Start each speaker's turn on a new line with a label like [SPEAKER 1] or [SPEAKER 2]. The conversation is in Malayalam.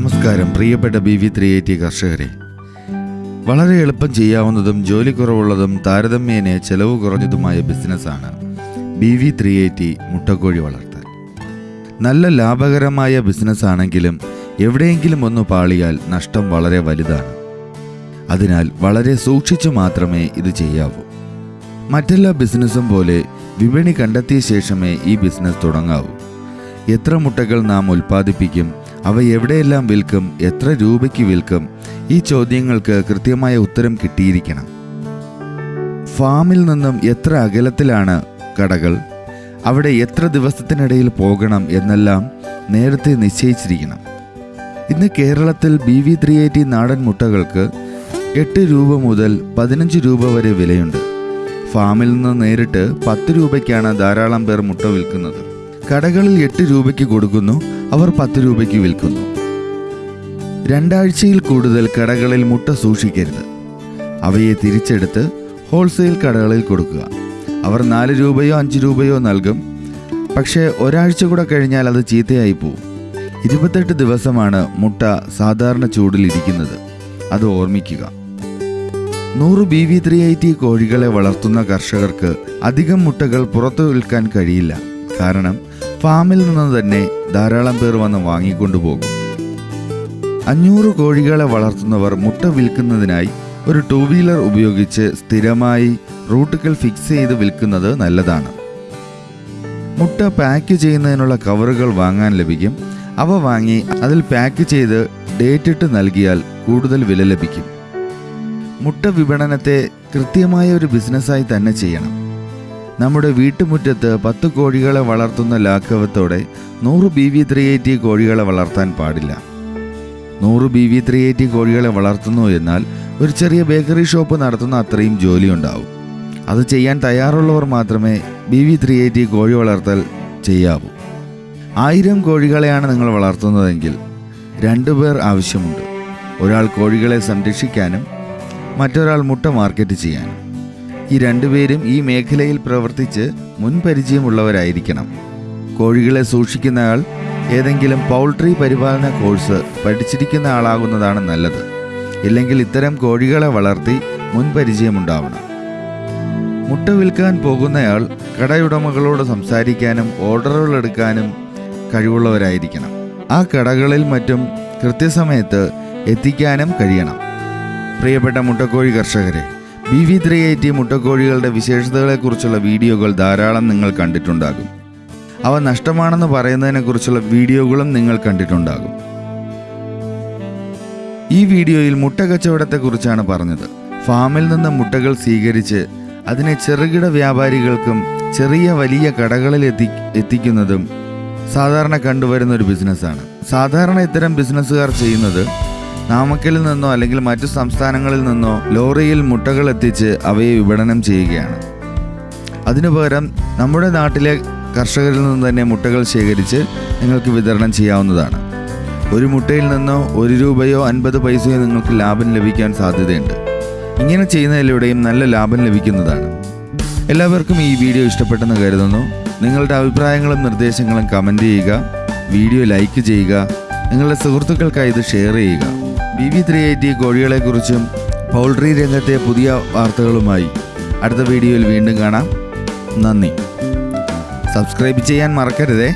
[SPEAKER 1] പ്രിയപ്പെട്ട ബി വി ത്രീ എയ്റ്റി കർഷകരെ. വളരെ എളുപ്പം ചെയ്യാവുന്നതും ജോലി കുറവുള്ളതും താരതമ്യേന ചെലവ് കുറഞ്ഞതുമായ ബിസിനസ്സാണ് ബി വി ത്രീ എയ്റ്റി മുട്ടക്കോഴി വളർത്തൽ. നല്ല ലാഭകരമായ ബിസിനസ്സാണെങ്കിലും എവിടെയെങ്കിലും ഒന്ന് പാളിയാൽ നഷ്ടം വളരെ വലുതാണ്. അതിനാൽ വളരെ സൂക്ഷിച്ചു മാത്രമേ ഇത് ചെയ്യാവൂ. മറ്റെല്ലാ ബിസിനസ്സും പോലെ വിപണി കണ്ടെത്തിയ ശേഷമേ ഈ ബിസിനസ് തുടങ്ങാവൂ. എത്ര മുട്ടകൾ നാം ഉൽപ്പാദിപ്പിക്കും അവ എവിടെയെല്ലാം വിൽക്കും എത്ര രൂപയ്ക്ക് വിൽക്കും ഈ ചോദ്യങ്ങൾക്ക് കൃത്യമായ ഉത്തരം കിട്ടിയിരിക്കണം. ഫാമിൽ നിന്നും എത്ര അകലത്തിലാണ് കടകൾ അവിടെ എത്ര ദിവസത്തിനിടയിൽ പോകണം എന്നെല്ലാം നേരത്തെ നിശ്ചയിച്ചിരിക്കണം. ഇന്ന് കേരളത്തിൽ ബി വി ത്രീ എയ്റ്റി നാടൻ മുട്ടകൾക്ക് എട്ട് രൂപ മുതൽ പതിനഞ്ച് രൂപ വരെ വിലയുണ്ട്. ഫാമിൽ നിന്ന് നേരിട്ട് പത്ത് രൂപയ്ക്കാണ് ധാരാളം പേർ മുട്ട വിൽക്കുന്നത്. കടകളിൽ എട്ട് രൂപയ്ക്ക് കൊടുക്കുന്നു അവർ പത്ത് രൂപയ്ക്ക് വിൽക്കുന്നു. രണ്ടാഴ്ചയിൽ കൂടുതൽ കടകളിൽ മുട്ട സൂക്ഷിക്കരുത്. അവയെ തിരിച്ചെടുത്ത് ഹോൾസെയിൽ കടകളിൽ കൊടുക്കുക. അവർ നാല് രൂപയോ അഞ്ച് രൂപയോ നൽകും. പക്ഷേ ഒരാഴ്ച കൂടെ കഴിഞ്ഞാൽ അത് ചീത്തയായി പോവും. ഇരുപത്തെട്ട് ദിവസമാണ് മുട്ട സാധാരണ ചൂടിൽ ഇരിക്കുന്നത്. അത് ഓർമ്മിക്കുക. നൂറ് B V three eighty കോഴികളെ വളർത്തുന്ന കർഷകർക്ക് അധികം മുട്ടകൾ പുറത്തു വിൽക്കാൻ കഴിയില്ല. കാരണം ഫാമിൽ നിന്ന് തന്നെ ധാരാളം പേർ വന്ന് വാങ്ങിക്കൊണ്ടുപോകും. അഞ്ഞൂറ് കോഴികളെ വളർത്തുന്നവർ മുട്ട വിൽക്കുന്നതിനായി ഒരു ടൂ വീലർ ഉപയോഗിച്ച് സ്ഥിരമായി റൂട്ടുകൾ ഫിക്സ് ചെയ്ത് വിൽക്കുന്നത് നല്ലതാണ്. മുട്ട പാക്ക് ചെയ്യുന്നതിനുള്ള കവറുകൾ വാങ്ങാൻ ലഭിക്കും. അവ വാങ്ങി അതിൽ പാക്ക് ചെയ്ത് ഡേറ്റിട്ട് നൽകിയാൽ കൂടുതൽ വില ലഭിക്കും. മുട്ട വിപണനത്തെ കൃത്യമായ ഒരു ബിസിനസ്സായി തന്നെ ചെയ്യണം. നമ്മുടെ വീട്ടുമുറ്റത്ത് പത്ത് കോഴികളെ വളർത്തുന്ന ലാഘവത്തോടെ നൂറ് ബി വി ത്രീ എയ്റ്റി കോഴികളെ വളർത്താൻ പാടില്ല. നൂറ് ബി വി ത്രീ എയ്റ്റി കോഴികളെ വളർത്തുന്നു എന്നാൽ ഒരു ചെറിയ ബേക്കറി ഷോപ്പ് നടത്തുന്ന അത്രയും ജോലി ഉണ്ടാവും അത് ചെയ്യാൻ തയ്യാറുള്ളവർ മാത്രമേ ബി വി ത്രീ എയ്റ്റി കോഴി വളർത്തൽ ചെയ്യാവൂ. ആയിരം കോഴികളെയാണ് നിങ്ങൾ വളർത്തുന്നതെങ്കിൽ രണ്ടുപേർ ആവശ്യമുണ്ട്. ഒരാൾ കോഴികളെ സംരക്ഷിക്കാനും മറ്റൊരാൾ മുട്ട മാർക്കറ്റ് ചെയ്യാനും. ഈ രണ്ടുപേരും ഈ മേഖലയിൽ പ്രവർത്തിച്ച് മുൻപരിചയമുള്ളവരായിരിക്കണം. കോഴികളെ സൂക്ഷിക്കുന്നയാൾ ഏതെങ്കിലും പൗൾട്രി പരിപാലന കോഴ്സ് പഠിച്ചിരിക്കുന്ന ആളാകുന്നതാണ് നല്ലത്. ഇല്ലെങ്കിൽ ഇത്തരം കോഴികളെ വളർത്തി മുൻപരിചയമുണ്ടാവണം. മുട്ട വിൽക്കാൻ പോകുന്നയാൾ കടയുടമകളോട് സംസാരിക്കാനും ഓർഡറുകൾ എടുക്കാനും കഴിവുള്ളവരായിരിക്കണം. ആ കടകളിൽ മറ്റും കൃത്യസമയത്ത് എത്തിക്കാനും കഴിയണം. പ്രിയപ്പെട്ട മുട്ടക്കോഴി കർഷകരെ ബി ത്രീ എയ്റ്റി മുട്ടക്കോഴികളുടെ വിശേഷതകളെക്കുറിച്ചുള്ള വീഡിയോകൾ ധാരാളം നിങ്ങൾ കണ്ടിട്ടുണ്ടാകും. അവ നഷ്ടമാണെന്ന് പറയുന്നതിനെക്കുറിച്ചുള്ള വീഡിയോകളും നിങ്ങൾ കണ്ടിട്ടുണ്ടാകും. ഈ വീഡിയോയിൽ മുട്ട കച്ചവടത്തെക്കുറിച്ചാണ് പറഞ്ഞത്. ഫാമിൽ നിന്ന് മുട്ടകൾ സ്വീകരിച്ച് അതിനെ ചെറുകിട വ്യാപാരികൾക്കും ചെറിയ വലിയ കടകളിൽ എത്തി എത്തിക്കുന്നതും സാധാരണ കണ്ടുവരുന്ന ഒരു ബിസിനസ്സാണ്. സാധാരണ ഇത്തരം ബിസിനസ്സുകാർ ചെയ്യുന്നത് നാമക്കലിൽ നിന്നോ അല്ലെങ്കിൽ മറ്റു സംസ്ഥാനങ്ങളിൽ നിന്നോ ലോറിയിൽ മുട്ടകൾ എത്തിച്ച് അവയെ വിപണനം ചെയ്യുകയാണ്. അതിനു പകരം നമ്മുടെ നാട്ടിലെ കർഷകരിൽ നിന്ന് തന്നെ മുട്ടകൾ ശേഖരിച്ച് നിങ്ങൾക്ക് വിതരണം ചെയ്യാവുന്നതാണ്. ഒരു മുട്ടയിൽ നിന്നോ ഒരു രൂപയോ അൻപത് പൈസയോ നിങ്ങൾക്ക് ലാഭം ലഭിക്കാൻ സാധ്യതയുണ്ട്. ഇങ്ങനെ ചെയ്യുന്നതിലൂടെയും നല്ല ലാഭം ലഭിക്കുന്നതാണ്. എല്ലാവർക്കും ഈ വീഡിയോ ഇഷ്ടപ്പെട്ടെന്ന് കരുതുന്നു. നിങ്ങളുടെ അഭിപ്രായങ്ങളും നിർദ്ദേശങ്ങളും കമന്റ് ചെയ്യുക. വീഡിയോ ലൈക്ക് ചെയ്യുക. നിങ്ങളുടെ സുഹൃത്തുക്കൾക്കായി ഇത് ഷെയർ ചെയ്യുക. ബി വി ത്രീ എയ്റ്റി കോഴികളെക്കുറിച്ചും പൗൾട്രി രംഗത്തെ പുതിയ വാർത്തകളുമായി അടുത്ത വീഡിയോയിൽ വീണ്ടും കാണാം. നന്ദി. സബ്സ്ക്രൈബ് ചെയ്യാൻ മറക്കരുതേ.